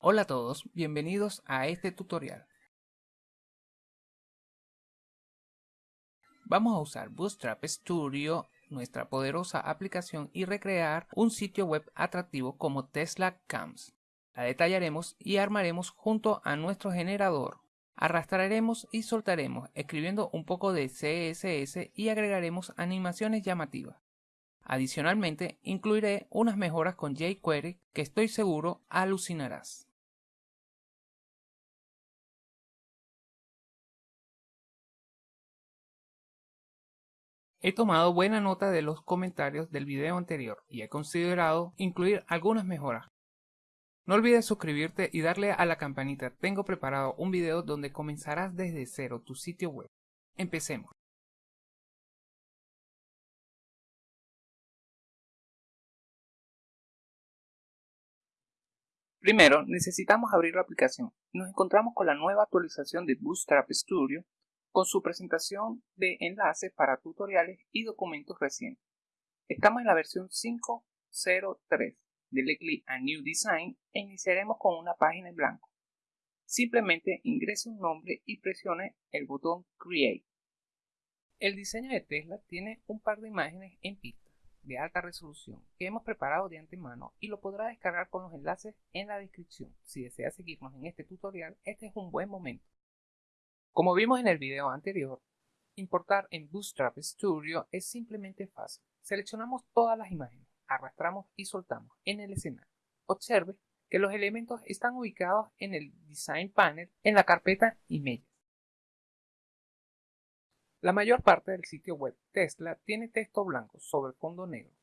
Hola a todos, bienvenidos a este tutorial. Vamos a usar Bootstrap Studio, nuestra poderosa aplicación, y recrear un sitio web atractivo como Tesla Cams. La detallaremos y armaremos junto a nuestro generador. Arrastraremos y soltaremos escribiendo un poco de CSS y agregaremos animaciones llamativas. Adicionalmente, incluiré unas mejoras con jQuery que estoy seguro alucinarás. He tomado buena nota de los comentarios del video anterior y he considerado incluir algunas mejoras. No olvides suscribirte y darle a la campanita. Tengo preparado un video donde comenzarás desde cero tu sitio web. Empecemos. Primero, necesitamos abrir la aplicación. Nos encontramos con la nueva actualización de Bootstrap Studio con su presentación de enlaces para tutoriales y documentos recientes. Estamos en la versión 5.03. Dele clic a New Design e iniciaremos con una página en blanco. Simplemente ingrese un nombre y presione el botón Create. El diseño de Tesla tiene un par de imágenes en pista de alta resolución que hemos preparado de antemano y lo podrá descargar con los enlaces en la descripción. Si desea seguirnos en este tutorial, este es un buen momento. Como vimos en el video anterior, importar en Bootstrap Studio es simplemente fácil. Seleccionamos todas las imágenes, arrastramos y soltamos en el escenario. Observe que los elementos están ubicados en el Design Panel en la carpeta Images. La mayor parte del sitio web Tesla tiene texto blanco sobre fondo negro.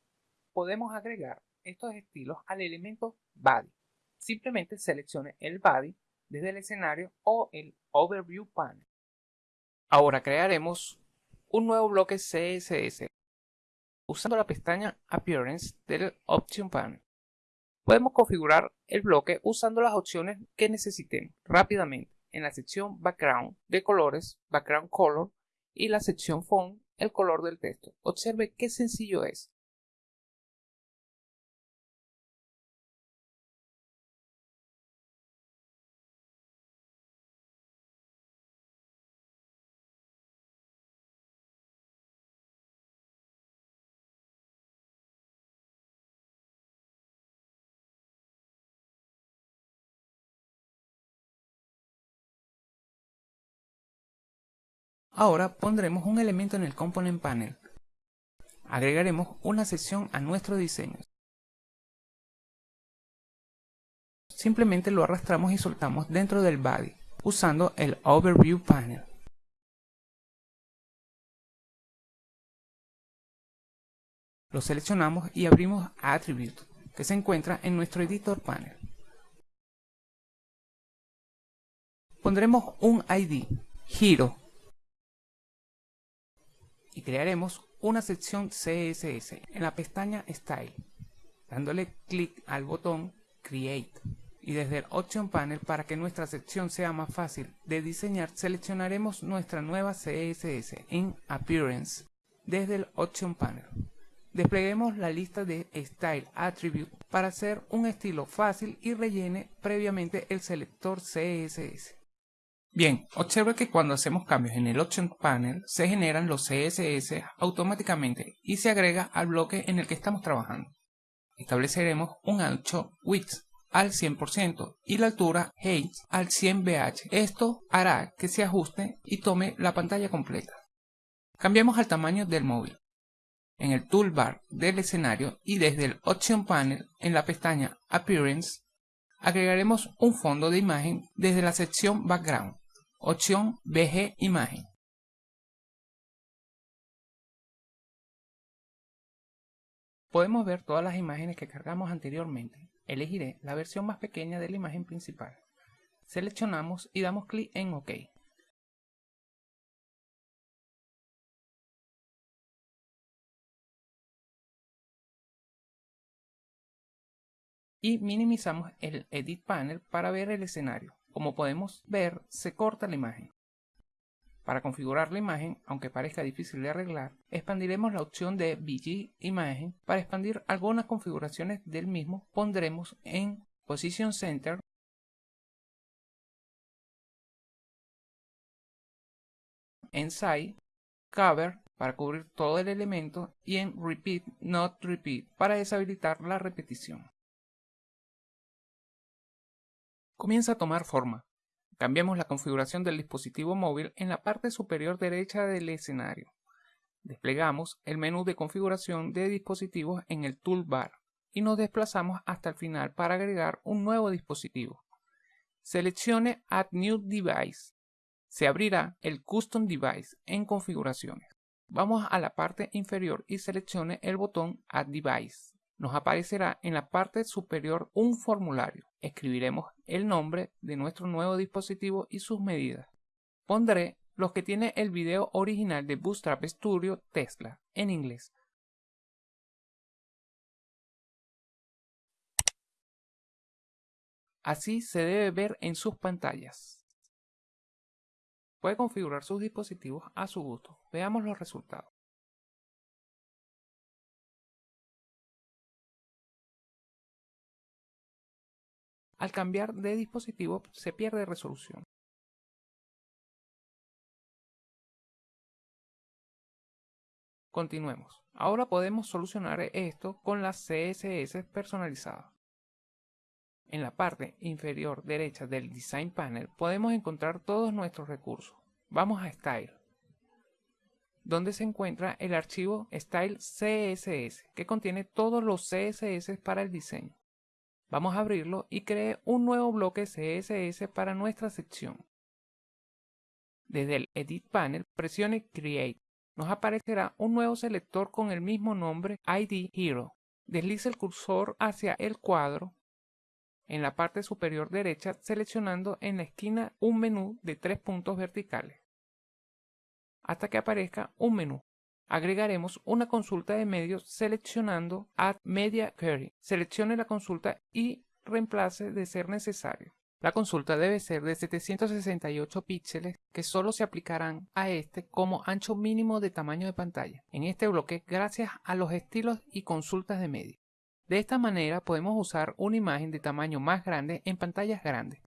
Podemos agregar estos estilos al elemento Body. Simplemente seleccione el Body desde el escenario o el Overview Panel. Ahora crearemos un nuevo bloque CSS usando la pestaña Appearance del Option Panel. Podemos configurar el bloque usando las opciones que necesitemos rápidamente en la sección Background de colores, Background Color y la sección Font, el color del texto. Observe qué sencillo es. Ahora pondremos un elemento en el Component Panel. Agregaremos una sección a nuestro diseño. Simplemente lo arrastramos y soltamos dentro del body, usando el Overview Panel. Lo seleccionamos y abrimos Attribute, que se encuentra en nuestro Editor Panel. Pondremos un ID, giro, y crearemos una sección CSS en la pestaña Style, dándole clic al botón Create. Y desde el Option Panel, para que nuestra sección sea más fácil de diseñar, seleccionaremos nuestra nueva CSS en Appearance desde el Option Panel. Despleguemos la lista de Style Attribute para hacer un estilo fácil y rellene previamente el selector CSS. Bien, observe que cuando hacemos cambios en el Option Panel se generan los CSS automáticamente y se agrega al bloque en el que estamos trabajando. Estableceremos un ancho width al 100% y la altura height al 100 bh. Esto hará que se ajuste y tome la pantalla completa. Cambiamos al tamaño del móvil. En el toolbar del escenario y desde el Option Panel en la pestaña Appearance agregaremos un fondo de imagen desde la sección Background. Opción BG Imagen. Podemos ver todas las imágenes que cargamos anteriormente. Elegiré la versión más pequeña de la imagen principal. Seleccionamos y damos clic en OK. Y minimizamos el Edit Panel para ver el escenario. Como podemos ver, se corta la imagen. Para configurar la imagen, aunque parezca difícil de arreglar, expandiremos la opción de VG Imagen. Para expandir algunas configuraciones del mismo, pondremos en Position Center en Size, Cover para cubrir todo el elemento y en Repeat Not Repeat para deshabilitar la repetición. Comienza a tomar forma. Cambiamos la configuración del dispositivo móvil en la parte superior derecha del escenario. Desplegamos el menú de configuración de dispositivos en el toolbar y nos desplazamos hasta el final para agregar un nuevo dispositivo. Seleccione Add New Device. Se abrirá el Custom Device en configuraciones. Vamos a la parte inferior y seleccione el botón Add Device. Nos aparecerá en la parte superior un formulario. Escribiremos el nombre de nuestro nuevo dispositivo y sus medidas. Pondré los que tiene el video original de Bootstrap Studio Tesla en inglés. Así se debe ver en sus pantallas. Puede configurar sus dispositivos a su gusto. Veamos los resultados. Al cambiar de dispositivo se pierde resolución. Continuemos. Ahora podemos solucionar esto con las CSS personalizadas. En la parte inferior derecha del Design Panel podemos encontrar todos nuestros recursos. Vamos a Style, donde se encuentra el archivo Style CSS, que contiene todos los CSS para el diseño. Vamos a abrirlo y cree un nuevo bloque CSS para nuestra sección. Desde el Edit Panel, presione Create. Nos aparecerá un nuevo selector con el mismo nombre ID Hero. Deslice el cursor hacia el cuadro en la parte superior derecha seleccionando en la esquina un menú de tres puntos verticales hasta que aparezca un menú. Agregaremos una consulta de medios seleccionando Add Media Query. Seleccione la consulta y reemplace de ser necesario. La consulta debe ser de 768 píxeles que solo se aplicarán a este como ancho mínimo de tamaño de pantalla en este bloque gracias a los estilos y consultas de medios. De esta manera podemos usar una imagen de tamaño más grande en pantallas grandes.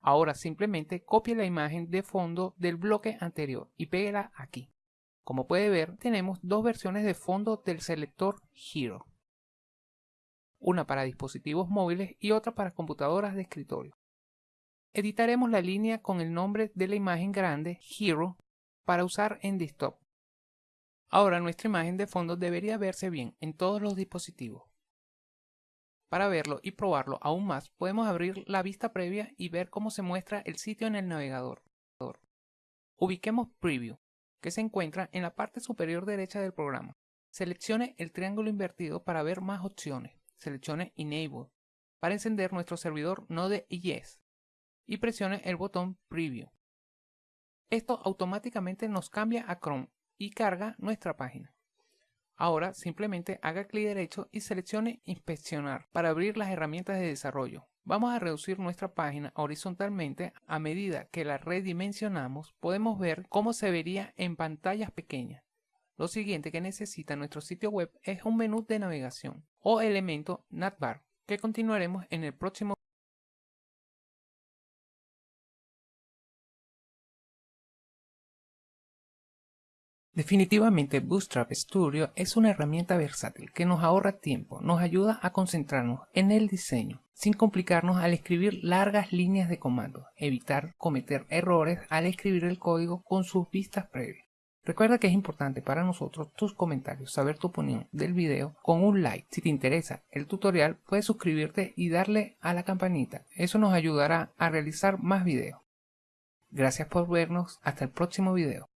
Ahora simplemente copie la imagen de fondo del bloque anterior y péguela aquí. Como puede ver, tenemos dos versiones de fondo del selector Hero. Una para dispositivos móviles y otra para computadoras de escritorio. Editaremos la línea con el nombre de la imagen grande Hero para usar en desktop. Ahora nuestra imagen de fondo debería verse bien en todos los dispositivos. Para verlo y probarlo aún más, podemos abrir la vista previa y ver cómo se muestra el sitio en el navegador. Ubiquemos Preview, que se encuentra en la parte superior derecha del programa. Seleccione el triángulo invertido para ver más opciones. Seleccione Enable para encender nuestro servidor Node.js y presione el botón Preview. Esto automáticamente nos cambia a Chrome y carga nuestra página. Ahora simplemente haga clic derecho y seleccione Inspeccionar para abrir las herramientas de desarrollo. Vamos a reducir nuestra página horizontalmente a medida que la redimensionamos podemos ver cómo se vería en pantallas pequeñas. Lo siguiente que necesita nuestro sitio web es un menú de navegación o elemento navbar que continuaremos en el próximo Definitivamente Bootstrap Studio es una herramienta versátil que nos ahorra tiempo, nos ayuda a concentrarnos en el diseño, sin complicarnos al escribir largas líneas de comando, evitar cometer errores al escribir el código con sus vistas previas. Recuerda que es importante para nosotros tus comentarios, saber tu opinión del video con un like. Si te interesa el tutorial, puedes suscribirte y darle a la campanita. Eso nos ayudará a realizar más videos. Gracias por vernos. Hasta el próximo video.